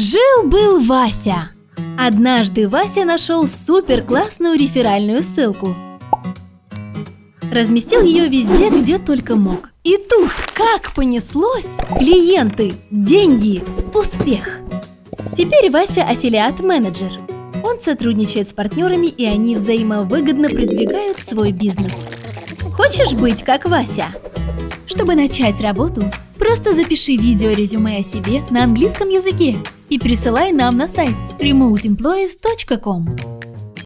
Жил-был Вася. Однажды Вася нашел супер классную реферальную ссылку. Разместил ее везде, где только мог. И тут, как понеслось, клиенты, деньги, успех. Теперь Вася аффилиат-менеджер. Он сотрудничает с партнерами, и они взаимовыгодно продвигают свой бизнес. Хочешь быть как Вася? Чтобы начать работу, просто запиши видео-резюме о себе на английском языке и присылай нам на сайт remoteemployees.com.